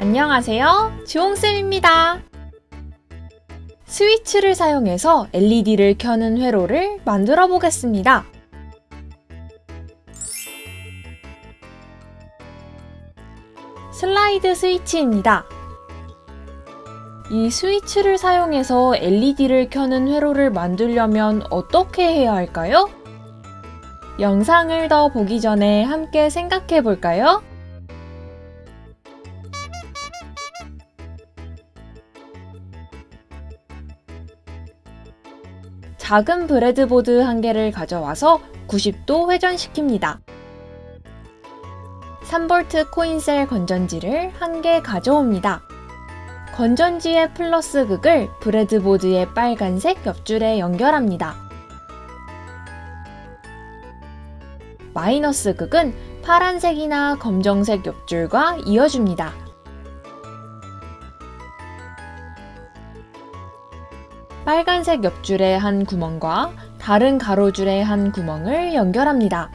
안녕하세요. 주홍쌤입니다. 스위치를 사용해서 LED를 켜는 회로를 만들어 보겠습니다. 슬라이드 스위치입니다. 이 스위치를 사용해서 LED를 켜는 회로를 만들려면 어떻게 해야 할까요? 영상을 더 보기 전에 함께 생각해 볼까요? 작은 breadboard 한 개를 가져와서 90도 회전시킵니다. 3V coin cell 건전지를 한 개 가져옵니다. 건전지의 플러스 극을 breadboard의 빨간색 옆줄에 연결합니다. 마이너스 극은 파란색이나 검정색 옆줄과 이어줍니다. 빨간색 옆줄의 한 구멍과 다른 가로줄의 한 구멍을 연결합니다.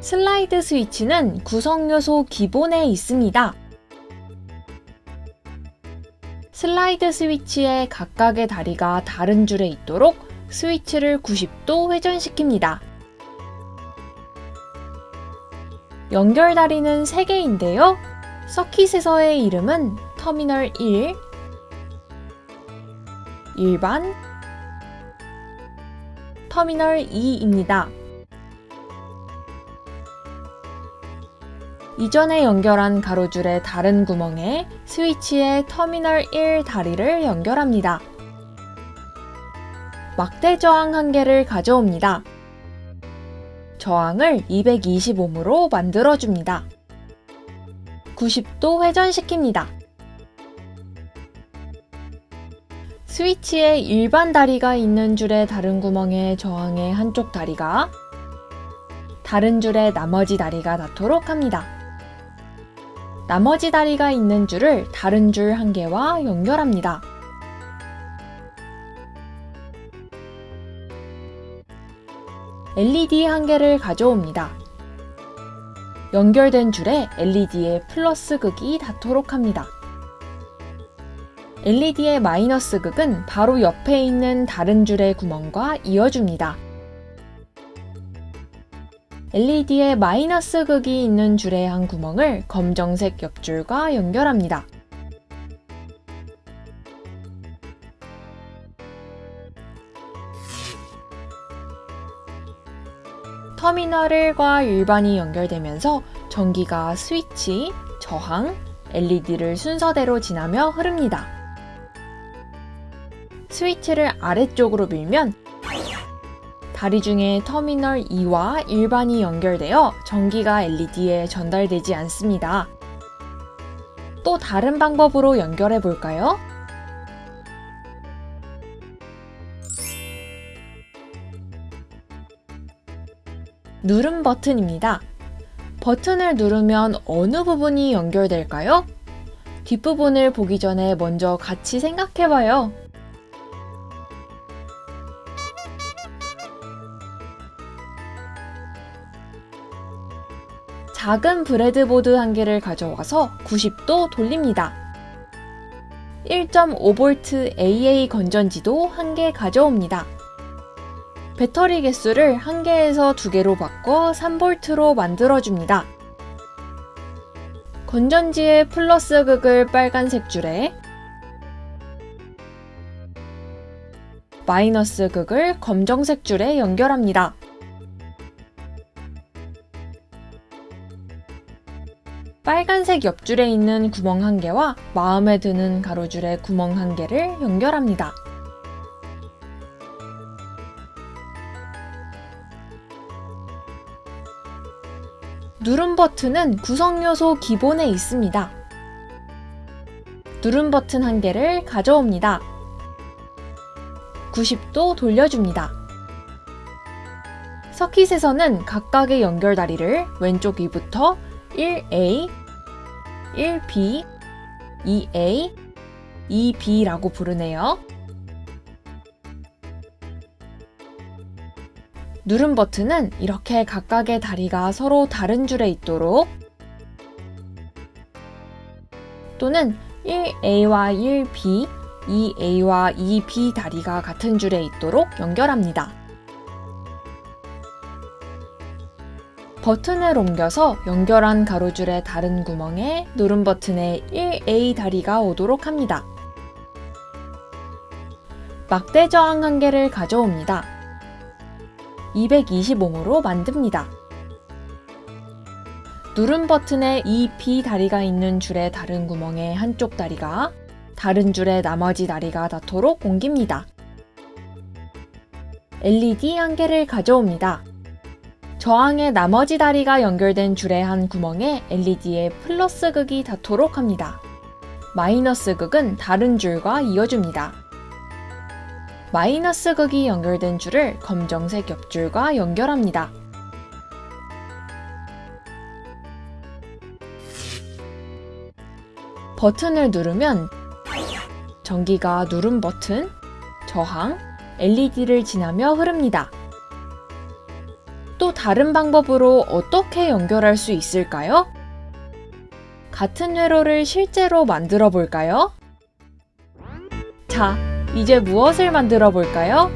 슬라이드 스위치는 구성 요소 기본에 있습니다. 슬라이드 스위치의 각각의 다리가 다른 줄에 있도록 스위치를 90도 회전시킵니다. 연결 다리는 3개인데요. 서킷에서의 이름은 터미널 1, 일반, 터미널 2입니다. 이전에 연결한 가로줄의 다른 구멍에 스위치의 터미널 1 다리를 연결합니다. 막대 저항 한 개를 가져옵니다. 저항을 220ohm으로 만들어줍니다. 90도 회전시킵니다. 스위치의 일반 다리가 있는 줄의 다른 구멍의 저항의 한쪽 다리가 다른 줄의 나머지 다리가 닿도록 합니다. 나머지 다리가 있는 줄을 다른 줄 한 개와 연결합니다. LED 한 개를 가져옵니다. 연결된 줄에 LED의 플러스 극이 닿도록 합니다. LED의 마이너스 극은 바로 옆에 있는 다른 줄의 구멍과 이어줍니다. LED의 마이너스 극이 있는 줄의 한 구멍을 검정색 옆줄과 연결합니다. 터미널 1과 일반이 연결되면서 전기가 스위치, 저항, LED를 순서대로 지나며 흐릅니다. 스위치를 아래쪽으로 밀면 다리 중에 터미널 2와 일반이 연결되어 전기가 LED에 전달되지 않습니다. 또 다른 방법으로 연결해 볼까요? 누름 버튼입니다. 버튼을 누르면 어느 부분이 연결될까요? 뒷부분을 보기 전에 먼저 같이 생각해봐요. 작은 브레드보드 한 개를 가져와서 90도 돌립니다. 1.5V AA 건전지도 한 개 가져옵니다. 배터리 개수를 1개에서 2개로 바꿔 3V로 만들어줍니다. 건전지의 플러스 극을 빨간색 줄에 마이너스 극을 검정색 줄에 연결합니다. 빨간색 옆줄에 있는 구멍 한 개와 마음에 드는 가로줄에 구멍 한 개를 연결합니다. 누름 버튼은 구성 요소 기본에 있습니다. 누름 버튼 한 개를 가져옵니다. 90도 돌려줍니다. 서킷에서는 각각의 연결다리를 왼쪽 위부터 1A, 1B, 2A, 2B라고 부르네요. 누름 버튼은 이렇게 각각의 다리가 서로 다른 줄에 있도록 또는 1A와 1B, 2A와 2B 다리가 같은 줄에 있도록 연결합니다. 버튼을 옮겨서 연결한 가로줄의 다른 구멍에 누른 버튼에 1A 다리가 오도록 합니다. 막대 저항 한 개를 가져옵니다. 220옴으로 만듭니다. 누른 버튼에 2B 다리가 있는 줄의 다른 구멍에 한쪽 다리가 다른 줄의 나머지 다리가 닿도록 옮깁니다. LED 한 개를 가져옵니다. 저항의 나머지 다리가 연결된 줄의 한 구멍에 LED의 플러스 극이 닿도록 합니다. 마이너스 극은 다른 줄과 이어줍니다. 마이너스 극이 연결된 줄을 검정색 옆줄과 연결합니다. 버튼을 누르면 전기가 누른 버튼, 저항, LED를 지나며 흐릅니다. 또 다른 방법으로 어떻게 연결할 수 있을까요? 같은 회로를 실제로 만들어 볼까요? 자, 이제 무엇을 만들어 볼까요?